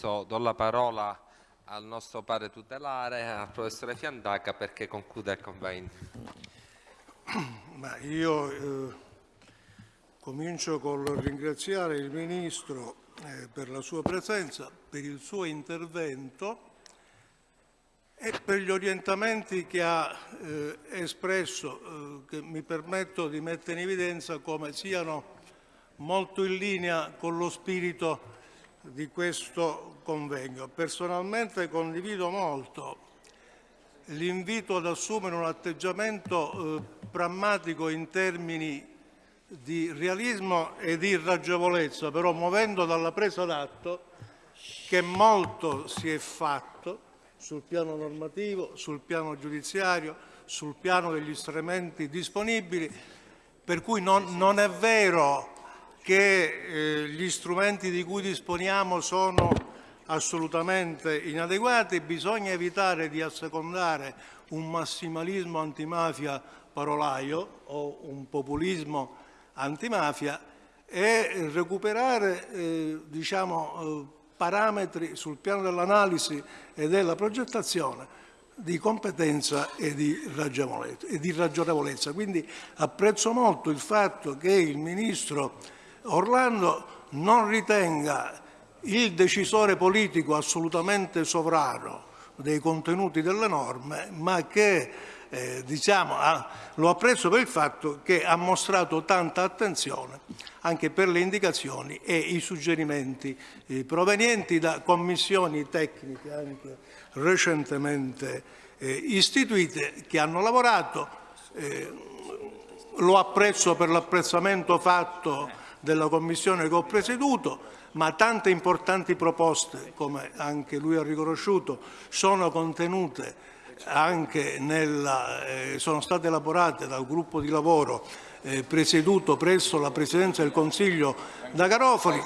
Do la parola al nostro padre tutelare, al professore Fiandaca, perché conclude il convegno. Ma io eh, comincio col ringraziare il Ministro eh, per la sua presenza, per il suo intervento e per gli orientamenti che ha eh, espresso, eh, che mi permetto di mettere in evidenza come siano molto in linea con lo spirito di questo convegno. Personalmente condivido molto l'invito ad assumere un atteggiamento eh, prammatico in termini di realismo e di ragionevolezza, però muovendo dalla presa d'atto che molto si è fatto sul piano normativo, sul piano giudiziario, sul piano degli strumenti disponibili, per cui non, non è vero che eh, gli strumenti di cui disponiamo sono assolutamente inadeguati, bisogna evitare di assecondare un massimalismo antimafia parolaio o un populismo antimafia e recuperare eh, diciamo, eh, parametri sul piano dell'analisi e della progettazione di competenza e di, e di ragionevolezza. Quindi apprezzo molto il fatto che il Ministro Orlando non ritenga il decisore politico assolutamente sovrano dei contenuti delle norme, ma che eh, diciamo, ha, lo apprezzo per il fatto che ha mostrato tanta attenzione anche per le indicazioni e i suggerimenti eh, provenienti da commissioni tecniche anche recentemente eh, istituite che hanno lavorato. Eh, lo apprezzo per l'apprezzamento fatto della commissione che ho presieduto, ma tante importanti proposte, come anche lui ha riconosciuto, sono contenute anche nella, eh, sono state elaborate dal gruppo di lavoro eh, presieduto presso la Presidenza del Consiglio da Garofoli,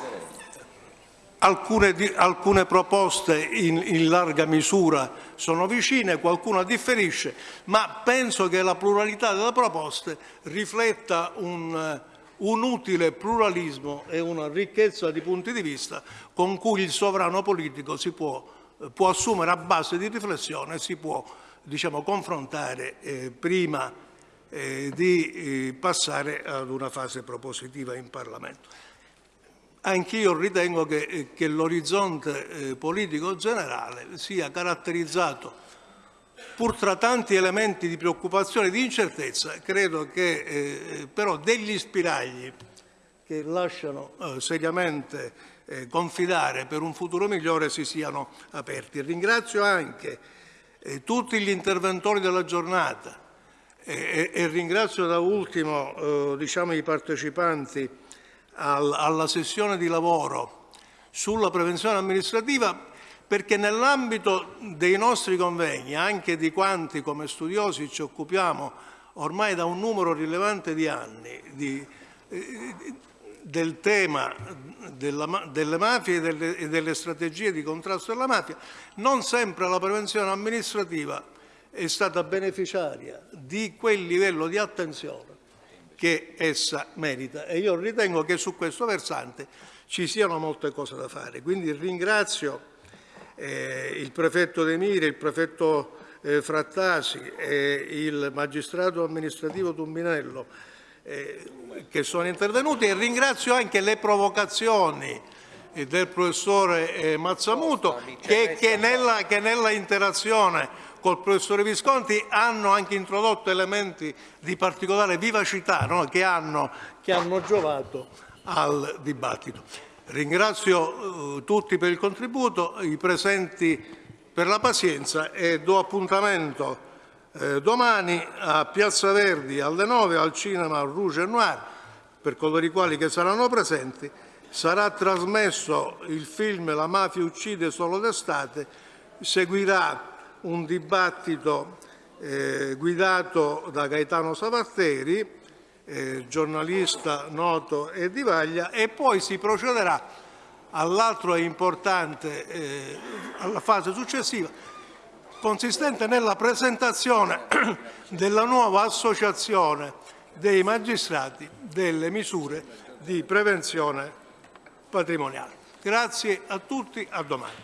alcune, alcune proposte in, in, larga misura sono vicine, qualcuna differisce, ma penso che la pluralità delle proposte rifletta un un utile pluralismo e una ricchezza di punti di vista con cui il sovrano politico si può, può assumere a base di riflessione e si può diciamo, confrontare eh, prima eh, di eh, passare ad una fase propositiva in Parlamento. Anch'io ritengo che, eh, che l'orizzonte eh, politico generale sia caratterizzato pur tra tanti elementi di preoccupazione e di incertezza, credo che eh, però degli spiragli che lasciano eh, seriamente eh, confidare per un futuro migliore si siano aperti. Ringrazio anche eh, tutti gli interventori della giornata e, e ringrazio da ultimo eh, diciamo, i partecipanti al, alla sessione di lavoro sulla prevenzione amministrativa perché nell'ambito dei nostri convegni, anche di quanti come studiosi ci occupiamo ormai da un numero rilevante di anni di, eh, del tema della, delle mafie e delle, e delle strategie di contrasto alla mafia, non sempre la prevenzione amministrativa è stata beneficiaria di quel livello di attenzione che essa merita e io ritengo che su questo versante ci siano molte cose da fare. Quindi ringrazio eh, il prefetto De Mire, il prefetto eh, Frattasi e il magistrato amministrativo Tumbinello eh, che sono intervenuti e ringrazio anche le provocazioni eh, del professore eh, Mazzamuto che, che, nella, che nella interazione col professore Visconti hanno anche introdotto elementi di particolare vivacità no? che, hanno, che hanno giovato al dibattito. Ringrazio eh, tutti per il contributo, i presenti per la pazienza e do appuntamento eh, domani a Piazza Verdi alle 9 al cinema Rouge Noir per coloro i quali che saranno presenti. Sarà trasmesso il film La mafia uccide solo d'estate, seguirà un dibattito eh, guidato da Gaetano Savarteri eh, giornalista noto e di Vaglia e poi si procederà all'altro importante, eh, alla fase successiva, consistente nella presentazione della nuova associazione dei magistrati delle misure di prevenzione patrimoniale. Grazie a tutti, a domani.